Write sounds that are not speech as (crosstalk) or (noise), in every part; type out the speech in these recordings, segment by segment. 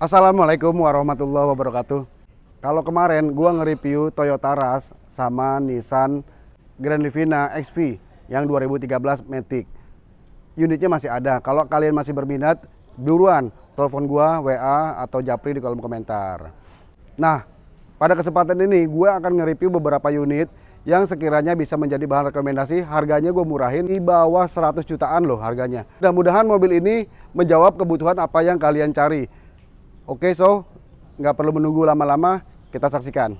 Assalamualaikum warahmatullahi wabarakatuh. Kalau kemarin gua nge-review Toyota Rush sama Nissan Grand Livina XV yang 2013 Matic. Unitnya masih ada. Kalau kalian masih berminat, buruan telepon gua, WA atau Japri di kolom komentar. Nah, pada kesempatan ini gue akan nge-review beberapa unit yang sekiranya bisa menjadi bahan rekomendasi. Harganya gue murahin di bawah 100 jutaan loh harganya. Mudah-mudahan mobil ini menjawab kebutuhan apa yang kalian cari. Oke, so nggak perlu menunggu lama-lama, kita saksikan.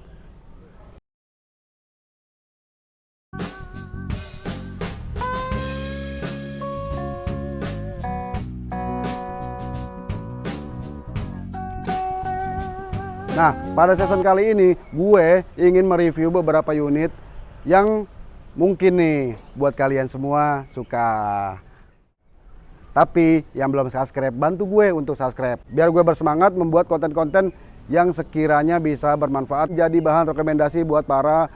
Nah, pada season kali ini gue ingin mereview beberapa unit yang mungkin nih buat kalian semua suka. Tapi yang belum subscribe, bantu gue untuk subscribe. Biar gue bersemangat membuat konten-konten yang sekiranya bisa bermanfaat jadi bahan rekomendasi buat para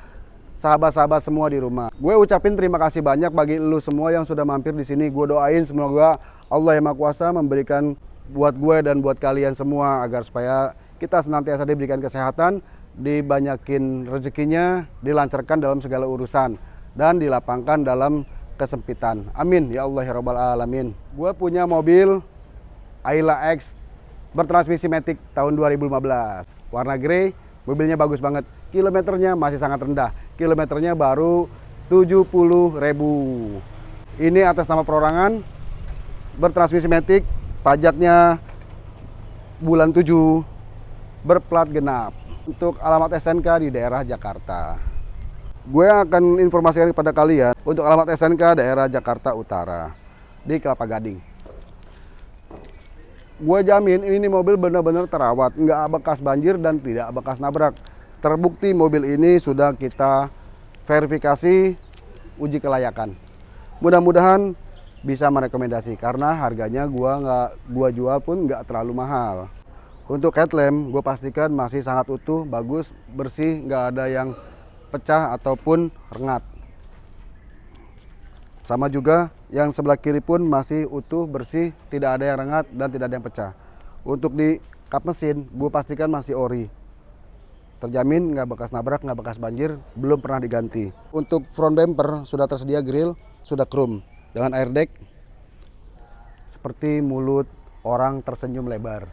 sahabat-sahabat semua di rumah. Gue ucapin terima kasih banyak bagi lu semua yang sudah mampir di sini. Gue doain semoga Allah yang Maha Kuasa memberikan buat gue dan buat kalian semua agar supaya kita senantiasa diberikan kesehatan, dibanyakin rezekinya, dilancarkan dalam segala urusan dan dilapangkan dalam kesempitan. Amin ya Allah ya rabbal alamin. Gue punya mobil Ayla X bertransmisi Matic tahun 2015. Warna grey, mobilnya bagus banget. Kilometernya masih sangat rendah. Kilometernya baru 70 ribu. Ini atas nama perorangan bertransmisi Matic, pajaknya bulan 7 berplat genap untuk alamat SNK di daerah Jakarta. Gue akan informasikan kepada kalian untuk alamat SNK daerah Jakarta Utara di Kelapa Gading. Gue jamin ini mobil benar-benar terawat, nggak bekas banjir dan tidak bekas nabrak. Terbukti mobil ini sudah kita verifikasi uji kelayakan. Mudah-mudahan bisa merekomendasi karena harganya gua nggak gua jual pun nggak terlalu mahal. Untuk headlamp gue pastikan masih sangat utuh, bagus, bersih, nggak ada yang pecah ataupun rengat. Sama juga yang sebelah kiri pun masih utuh, bersih, tidak ada yang rengat dan tidak ada yang pecah. Untuk di kap mesin, gue pastikan masih ori. Terjamin nggak bekas nabrak, nggak bekas banjir, belum pernah diganti. Untuk front bumper sudah tersedia grill, sudah chrome dengan airbag seperti mulut orang tersenyum lebar.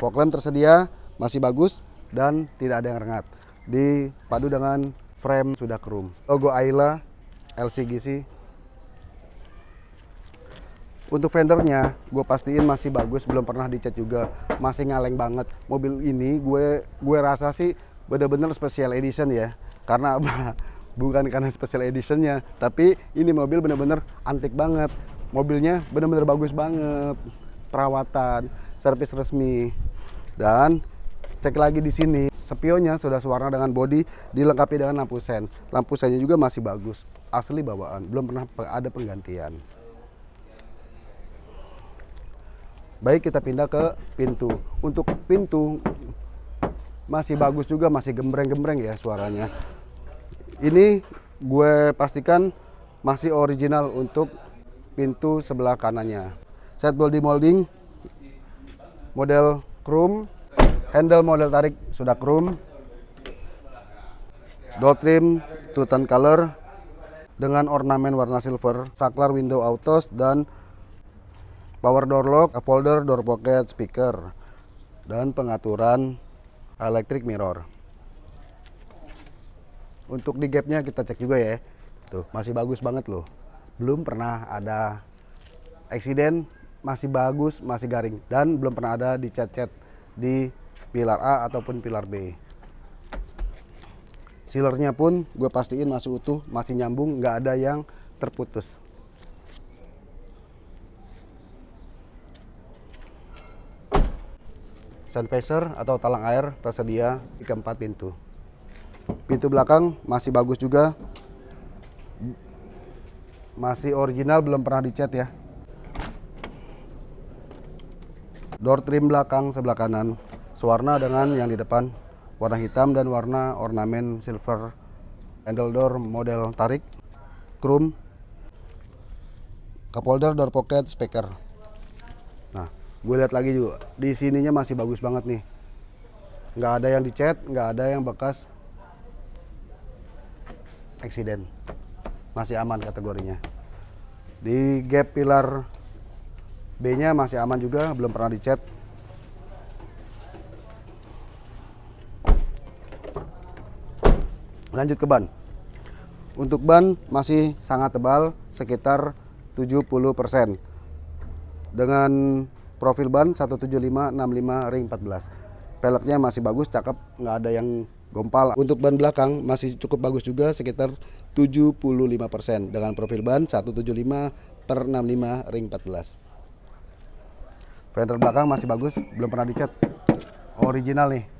Fog lamp tersedia, masih bagus dan tidak ada yang rengat dipadu dengan frame sudah chrome. Logo Ayla LCGC. Untuk fendernya, gue pastiin masih bagus, belum pernah dicat juga, masih ngaleng banget. Mobil ini gue gue rasa sih bener-bener special edition ya, karena apa? (laughs) Bukan karena special editionnya, tapi ini mobil bener-bener antik banget. Mobilnya bener-bener bagus banget, perawatan, servis resmi, dan cek lagi di sini spionnya sudah sewarna dengan bodi dilengkapi dengan lampu sen. Lampu sennya juga masih bagus. Asli bawaan belum pernah ada penggantian. Baik kita pindah ke pintu. Untuk pintu masih bagus juga masih gembreng-gembreng ya suaranya. Ini gue pastikan masih original untuk pintu sebelah kanannya. Set body molding model chrome handle model tarik sudah chrome door trim tutan color. Dengan ornamen warna silver saklar window autos dan power door lock folder door pocket speaker. Dan pengaturan electric mirror. Untuk di gapnya kita cek juga ya. Tuh masih bagus banget loh. Belum pernah ada eksiden masih bagus masih garing. Dan belum pernah ada dicat-cat di pilar A ataupun pilar B. Sealernya pun gue pastiin masih utuh, masih nyambung, nggak ada yang terputus. Visor atau talang air tersedia di keempat pintu. Pintu belakang masih bagus juga. Masih original, belum pernah dicat ya. Door trim belakang sebelah kanan sewarna dengan yang di depan warna hitam dan warna ornamen silver handle door model tarik chrome cup holder door pocket speaker. Nah gue lihat lagi juga di sininya masih bagus banget nih. Nggak ada yang dicat nggak ada yang bekas eksiden. Masih aman kategorinya. Di gap pilar B nya masih aman juga belum pernah dicat lanjut ke ban. Untuk ban masih sangat tebal sekitar 70% dengan profil ban 17565 ring 14 peleknya masih bagus cakep nggak ada yang gompal. Untuk ban belakang masih cukup bagus juga sekitar 75% dengan profil ban 175 per 65 ring 14 fender belakang masih bagus belum pernah dicat. Original nih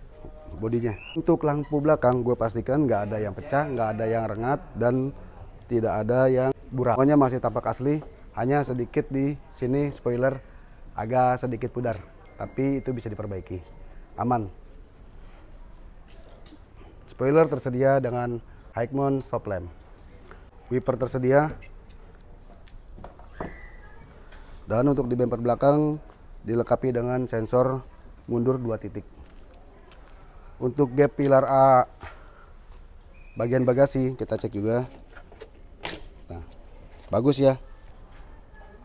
bodinya. Untuk lampu belakang gue pastikan nggak ada yang pecah nggak ada yang rengat dan tidak ada yang burak. Pokoknya masih tampak asli hanya sedikit di sini spoiler agak sedikit pudar. Tapi itu bisa diperbaiki. Aman. Spoiler tersedia dengan high mount stop lamp. Wiper tersedia. Dan untuk di bumper belakang dilengkapi dengan sensor mundur dua titik untuk gap pilar A bagian bagasi kita cek juga. Nah, bagus ya.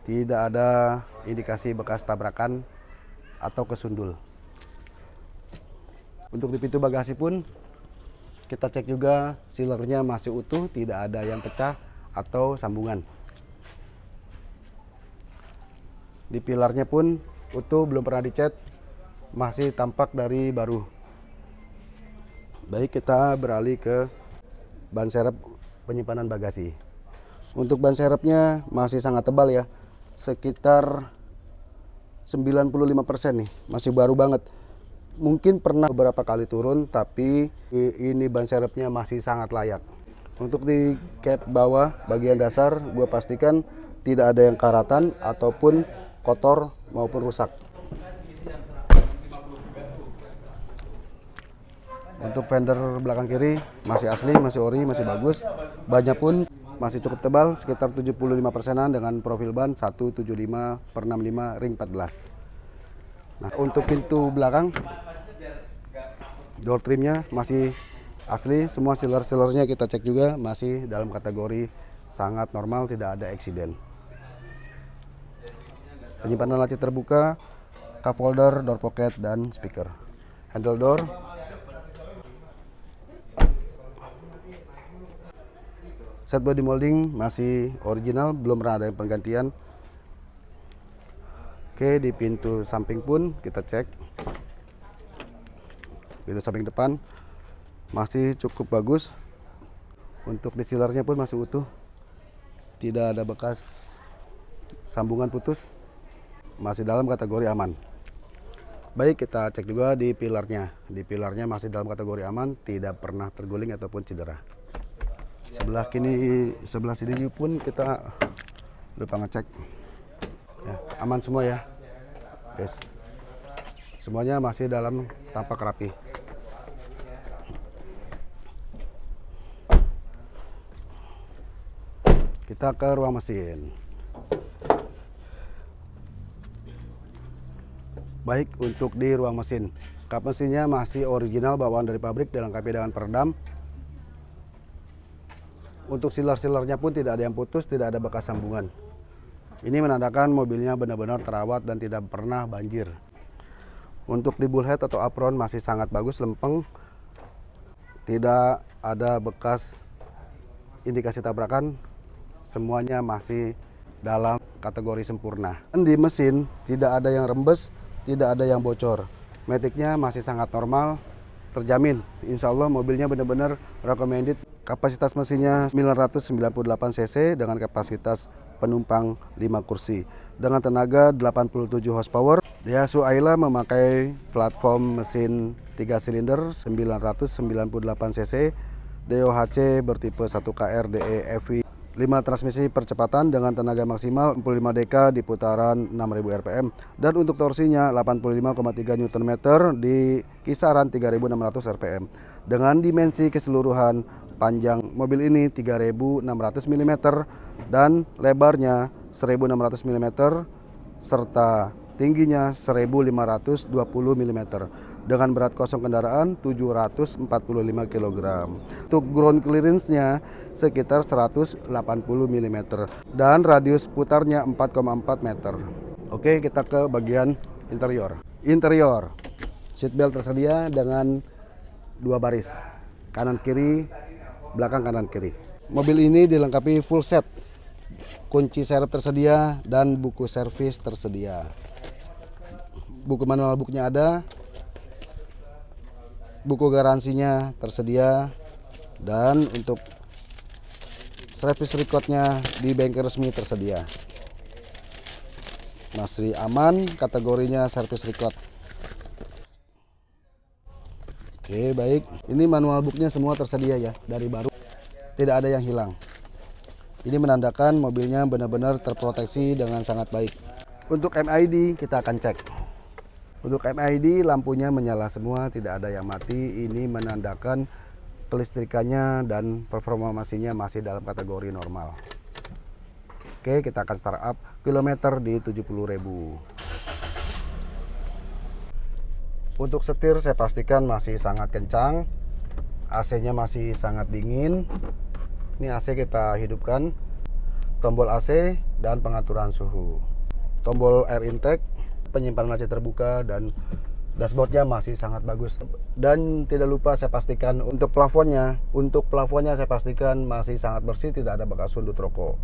Tidak ada indikasi bekas tabrakan atau kesundul. Untuk di pintu bagasi pun kita cek juga sealernya masih utuh, tidak ada yang pecah atau sambungan. Di pilarnya pun utuh, belum pernah dicat, masih tampak dari baru. Baik kita beralih ke ban serep penyimpanan bagasi. Untuk ban serepnya masih sangat tebal ya, sekitar 95% nih, masih baru banget. Mungkin pernah beberapa kali turun, tapi ini ban serepnya masih sangat layak. Untuk di cap bawah bagian dasar, gue pastikan tidak ada yang karatan ataupun kotor maupun rusak. Untuk fender belakang kiri masih asli, masih ori, masih bagus. Bannya pun masih cukup tebal, sekitar 75 persenan dengan profil ban 175 per 65 ring 14. Nah, untuk pintu belakang, door trimnya masih asli, semua sealer-sealernya kita cek juga masih dalam kategori sangat normal, tidak ada eksiden. Penyimpanan laci terbuka, cup holder, door pocket, dan speaker. Handle door Set body molding masih original, belum pernah ada yang penggantian. Oke, di pintu samping pun kita cek. Pintu samping depan masih cukup bagus. Untuk di pun masih utuh. Tidak ada bekas sambungan putus. Masih dalam kategori aman. Baik, kita cek juga di pilarnya. Di pilarnya masih dalam kategori aman, tidak pernah terguling ataupun cedera sebelah kini sebelah sini pun kita lupa ngecek. Ya, aman semua ya guys. Semuanya masih dalam tampak rapi. Kita ke ruang mesin. Baik untuk di ruang mesin. Kap mesinnya masih original bawaan dari pabrik dilengkapi dengan peredam untuk silar-silarnya pun tidak ada yang putus, tidak ada bekas sambungan. Ini menandakan mobilnya benar-benar terawat dan tidak pernah banjir. Untuk di bullhead atau apron masih sangat bagus, lempeng. Tidak ada bekas indikasi tabrakan. Semuanya masih dalam kategori sempurna. Di mesin tidak ada yang rembes, tidak ada yang bocor. Metiknya masih sangat normal, terjamin. Insya Allah mobilnya benar-benar recommended Kapasitas mesinnya 998 cc dengan kapasitas penumpang 5 kursi. Dengan tenaga 87 horsepower, Daihatsu Ayla memakai platform mesin 3 silinder 998 cc. DOHC bertipe 1KR DE FI 5 transmisi percepatan dengan tenaga maksimal 45 dk di putaran 6000 rpm dan untuk torsinya 85,3 Nm di kisaran 3600 rpm dengan dimensi keseluruhan Panjang mobil ini 3600 mm dan lebarnya 1600 mm serta tingginya 1520 mm dengan berat kosong kendaraan 745 kg. Untuk ground clearance-nya sekitar 180 mm dan radius putarnya 4,4 meter. Oke, kita ke bagian interior. Interior. Seatbelt tersedia dengan dua baris, kanan kiri, belakang kanan kiri. Mobil ini dilengkapi full set kunci serep tersedia dan buku servis tersedia. Buku manual booknya ada, buku garansinya tersedia, dan untuk servis recordnya di bengkel resmi tersedia. Masih aman, kategorinya servis record. Oke baik, ini manual booknya semua tersedia ya dari baru, tidak ada yang hilang. Ini menandakan mobilnya benar-benar terproteksi dengan sangat baik. Untuk MID kita akan cek. Untuk MID lampunya menyala semua, tidak ada yang mati. Ini menandakan kelistrikannya dan performa mesinnya masih dalam kategori normal. Oke, kita akan start up kilometer di 70.000. Untuk setir saya pastikan masih sangat kencang. AC-nya masih sangat dingin. Ini AC kita hidupkan. Tombol AC dan pengaturan suhu. Tombol air intake, penyimpanan laci terbuka dan dashboardnya masih sangat bagus. Dan tidak lupa saya pastikan untuk plafonnya, untuk plafonnya saya pastikan masih sangat bersih, tidak ada bekas sundut rokok.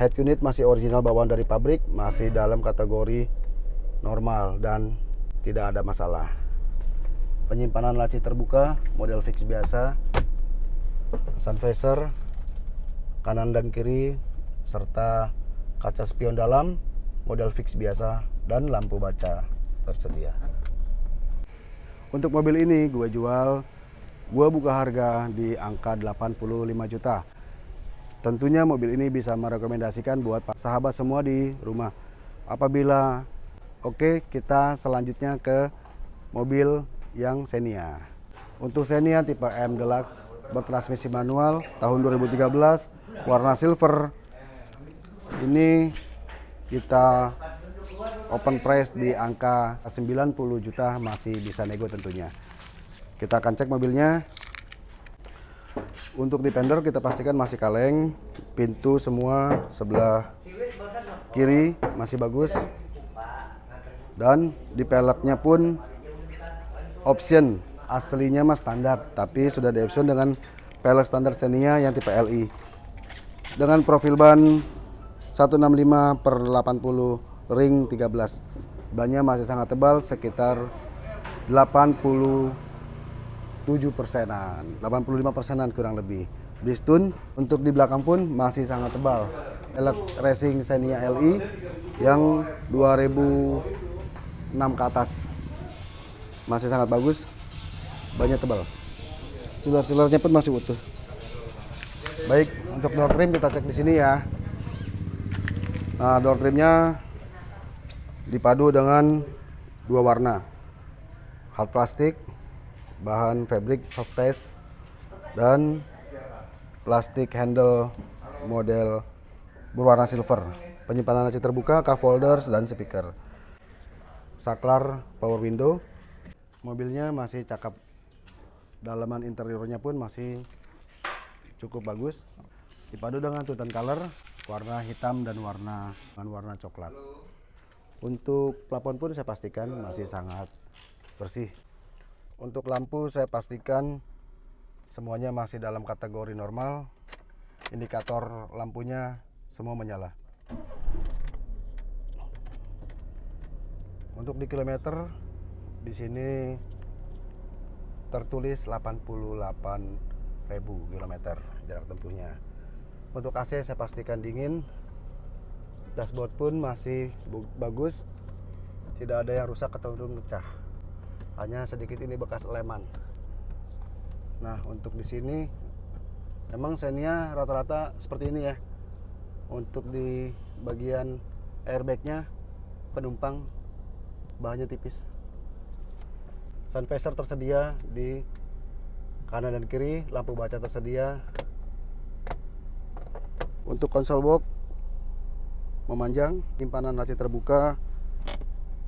Head unit masih original bawaan dari pabrik, masih dalam kategori normal dan tidak ada masalah. Penyimpanan laci terbuka, model fix biasa, sun visor kanan dan kiri serta kaca spion dalam model fix biasa dan lampu baca tersedia. Untuk mobil ini gue jual gue buka harga di angka 85 juta. Tentunya mobil ini bisa merekomendasikan buat sahabat semua di rumah. Apabila oke kita selanjutnya ke mobil yang Xenia untuk Xenia tipe M Deluxe bertransmisi manual tahun 2013 warna silver. Ini kita open price di angka 90 juta masih bisa nego tentunya. Kita akan cek mobilnya. Untuk di fender kita pastikan masih kaleng pintu semua sebelah kiri masih bagus dan di peleknya pun option aslinya mah standar, tapi sudah di option dengan pelek standar Xenia yang tipe LI. Dengan profil ban 165 per 80 ring 13. Bannya masih sangat tebal sekitar 87 persenan, 85 persenan kurang lebih. Bistun untuk di belakang pun masih sangat tebal. Elek Racing Xenia LI yang 2006 ke atas masih sangat bagus banyak tebal. Silar-silarnya pun masih utuh. Baik, untuk door trim kita cek di sini ya. Nah, door trimnya dipadu dengan dua warna. Hard plastik, bahan fabric soft test, dan plastik handle model berwarna silver. Penyimpanan laci terbuka, cup holders, dan speaker. Saklar power window. Mobilnya masih cakep. Dalaman interiornya pun masih cukup bagus. Dipadu dengan tutan color warna hitam dan warna dan warna coklat. Untuk plafon pun saya pastikan masih sangat bersih. Untuk lampu saya pastikan semuanya masih dalam kategori normal. Indikator lampunya semua menyala untuk di kilometer di sini tertulis 88.000 km jarak tempuhnya. Untuk AC saya pastikan dingin. Dashboard pun masih bagus. Tidak ada yang rusak atau pecah. Hanya sedikit ini bekas leman. Nah, untuk di sini memang Xenia rata-rata seperti ini ya. Untuk di bagian airbagnya penumpang bahannya tipis sun visor tersedia di kanan dan kiri lampu baca tersedia untuk konsol box memanjang simpanan laci terbuka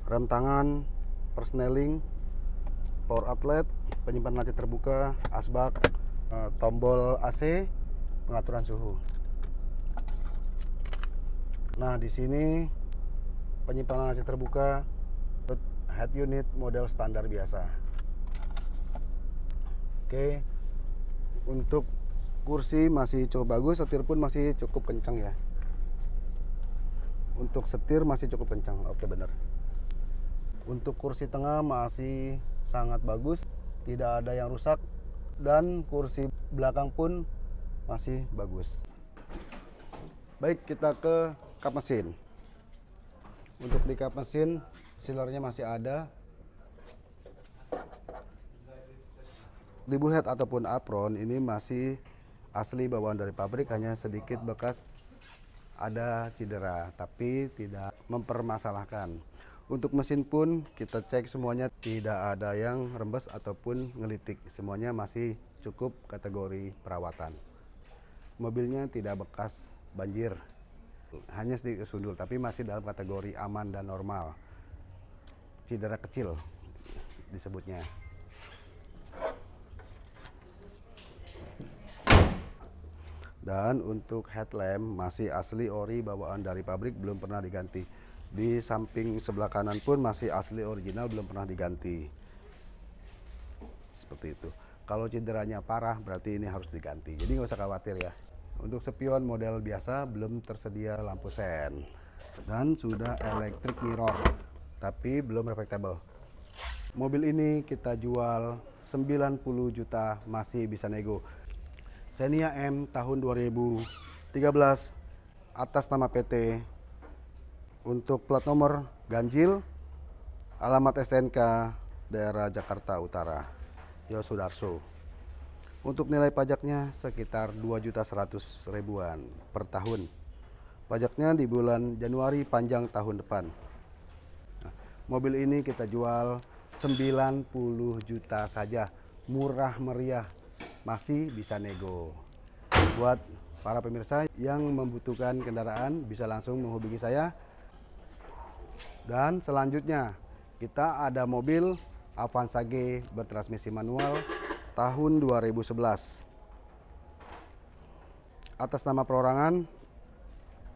rem tangan, persneling, power outlet, penyimpanan laci terbuka, asbak, eh, tombol AC, pengaturan suhu. Nah, di sini penyimpanan laci terbuka head unit model standar biasa. Oke. Untuk kursi masih cukup bagus, setir pun masih cukup kencang ya. Untuk setir masih cukup kencang. Oke, benar. Untuk kursi tengah masih sangat bagus, tidak ada yang rusak dan kursi belakang pun masih bagus. Baik, kita ke kap mesin. Untuk di kap mesin, sealernya masih ada. Di bullhead ataupun apron ini masih asli bawaan dari pabrik, hanya sedikit bekas ada cedera, tapi tidak mempermasalahkan. Untuk mesin pun kita cek semuanya tidak ada yang rembes ataupun ngelitik. Semuanya masih cukup kategori perawatan. Mobilnya tidak bekas banjir. Hanya sedikit sundul tapi masih dalam kategori aman dan normal. Cedera kecil disebutnya. Dan untuk headlamp masih asli ori bawaan dari pabrik belum pernah diganti. Di samping sebelah kanan pun masih asli original belum pernah diganti. Seperti itu. Kalau cederanya parah berarti ini harus diganti. Jadi nggak usah khawatir ya. Untuk spion model biasa belum tersedia lampu sen. Dan sudah electric mirror. Tapi belum reflectable. Mobil ini kita jual 90 juta masih bisa nego. Xenia M tahun 2013 atas nama PT untuk plat nomor ganjil, alamat SNK daerah Jakarta Utara, Yosudarso. Untuk nilai pajaknya sekitar 2 juta 100 ribuan per tahun. Pajaknya di bulan Januari panjang tahun depan. Mobil ini kita jual 90 juta saja, murah meriah, masih bisa nego. Buat para pemirsa yang membutuhkan kendaraan bisa langsung menghubungi saya dan selanjutnya kita ada mobil Avanza G bertransmisi manual tahun 2011. Atas nama perorangan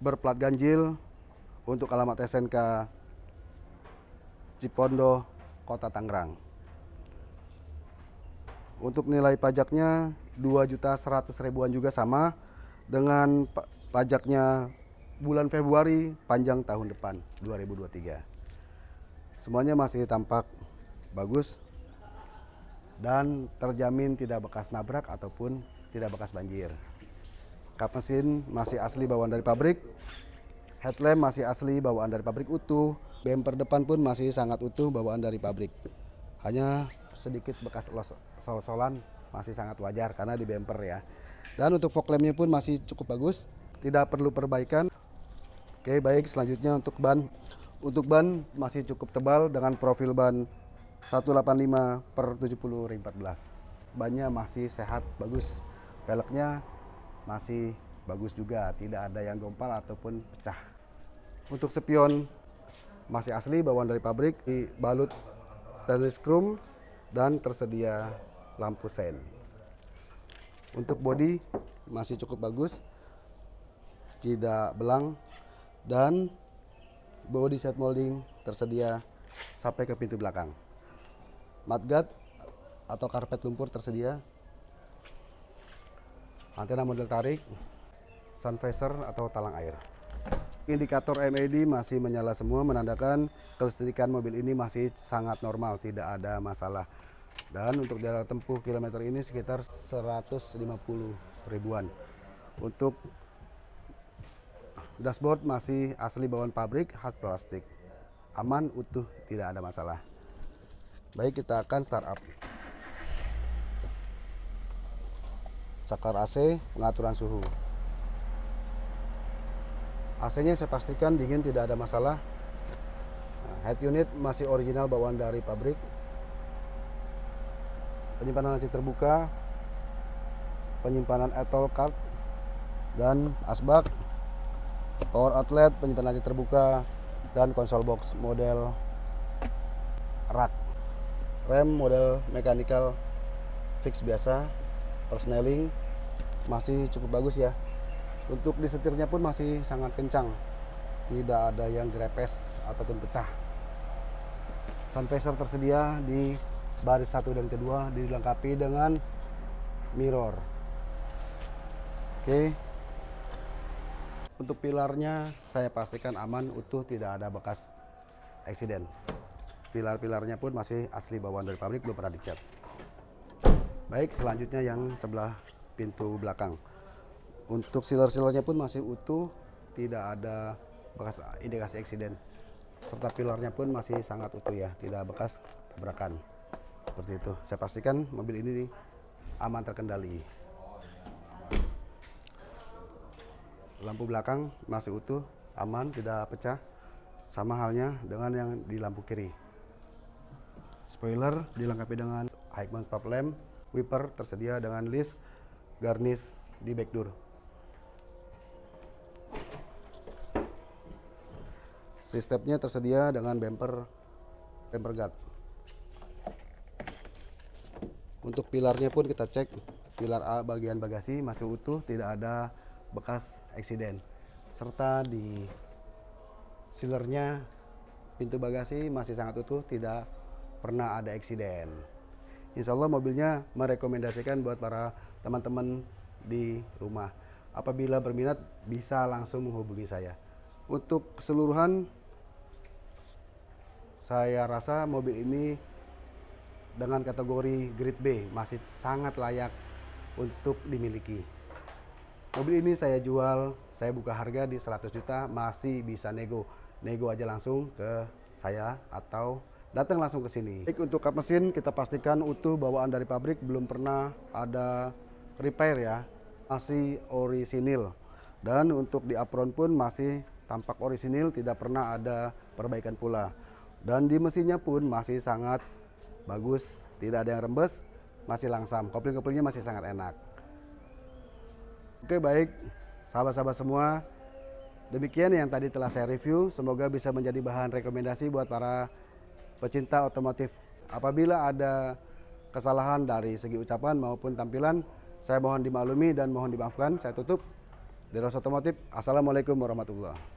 berplat ganjil untuk alamat SNK Cipondo, Kota Tangerang. Untuk nilai pajaknya 2 juta 100 ribuan juga sama dengan pajaknya bulan Februari panjang tahun depan 2023. Semuanya masih tampak bagus dan terjamin tidak bekas nabrak ataupun tidak bekas banjir. Kap mesin masih asli bawaan dari pabrik. Headlamp masih asli bawaan dari pabrik utuh. Bumper depan pun masih sangat utuh bawaan dari pabrik. Hanya sedikit bekas sol-solan masih sangat wajar karena di bumper ya. Dan untuk fog lampnya pun masih cukup bagus, tidak perlu perbaikan. Oke, baik selanjutnya untuk ban. Untuk ban masih cukup tebal dengan profil ban 185 per 70 ring 14. Bannya masih sehat, bagus. Peleknya masih bagus juga, tidak ada yang gompal ataupun pecah. Untuk spion masih asli bawaan dari pabrik, dibalut stainless chrome dan tersedia lampu sen. Untuk bodi masih cukup bagus, tidak belang dan body set molding tersedia sampai ke pintu belakang. Mudguard atau karpet lumpur tersedia. Antena model tarik, sun visor atau talang air. Indikator MED masih menyala semua menandakan kelistrikan mobil ini masih sangat normal, tidak ada masalah. Dan untuk jarak tempuh kilometer ini sekitar 150 ribuan. Untuk Dashboard masih asli bawaan pabrik, hard plastik. Aman, utuh, tidak ada masalah. Baik, kita akan start up. Saklar AC, pengaturan suhu. AC-nya saya pastikan dingin, tidak ada masalah. Nah, head unit masih original bawaan dari pabrik. Penyimpanan AC terbuka, penyimpanan etol card, dan asbak power outlet, penyimpanan laci terbuka, dan konsol box model rak. Rem model mechanical fix biasa, persneling masih cukup bagus ya. Untuk disetirnya pun masih sangat kencang, tidak ada yang grepes ataupun pecah. Sun visor tersedia di baris satu dan kedua dilengkapi dengan mirror. Oke. Untuk pilarnya saya pastikan aman, utuh, tidak ada bekas eksiden. Pilar-pilarnya pun masih asli bawaan dari pabrik, belum pernah dicat. Baik, selanjutnya yang sebelah pintu belakang. Untuk sealer-sealernya pun masih utuh, tidak ada bekas indikasi eksiden. Serta pilarnya pun masih sangat utuh ya, tidak bekas tabrakan. Seperti itu. Saya pastikan mobil ini aman terkendali. Lampu belakang masih utuh, aman, tidak pecah. Sama halnya dengan yang di lampu kiri. Spoiler dilengkapi dengan high mount stop lamp, wiper tersedia dengan list, garnish di back Sistemnya tersedia dengan bumper bumper guard. Untuk pilarnya pun kita cek pilar A bagian bagasi masih utuh, tidak ada bekas eksiden. Serta di sealernya pintu bagasi masih sangat utuh, tidak pernah ada eksiden. Insya Allah mobilnya merekomendasikan buat para teman-teman di rumah. Apabila berminat bisa langsung menghubungi saya. Untuk keseluruhan saya rasa mobil ini dengan kategori grade B masih sangat layak untuk dimiliki. Mobil ini saya jual, saya buka harga di 100 juta, masih bisa nego. Nego aja langsung ke saya atau datang langsung ke sini. Baik untuk kap mesin kita pastikan utuh bawaan dari pabrik, belum pernah ada repair ya. Masih orisinil. Dan untuk di apron pun masih tampak orisinil, tidak pernah ada perbaikan pula. Dan di mesinnya pun masih sangat bagus, tidak ada yang rembes, masih langsam. Kopling-koplingnya masih sangat enak. Oke baik, sahabat-sahabat semua, demikian yang tadi telah saya review. Semoga bisa menjadi bahan rekomendasi buat para pecinta otomotif. Apabila ada kesalahan dari segi ucapan maupun tampilan, saya mohon dimaklumi dan mohon dimaafkan. Saya tutup. Dari Otomotif, Assalamualaikum warahmatullahi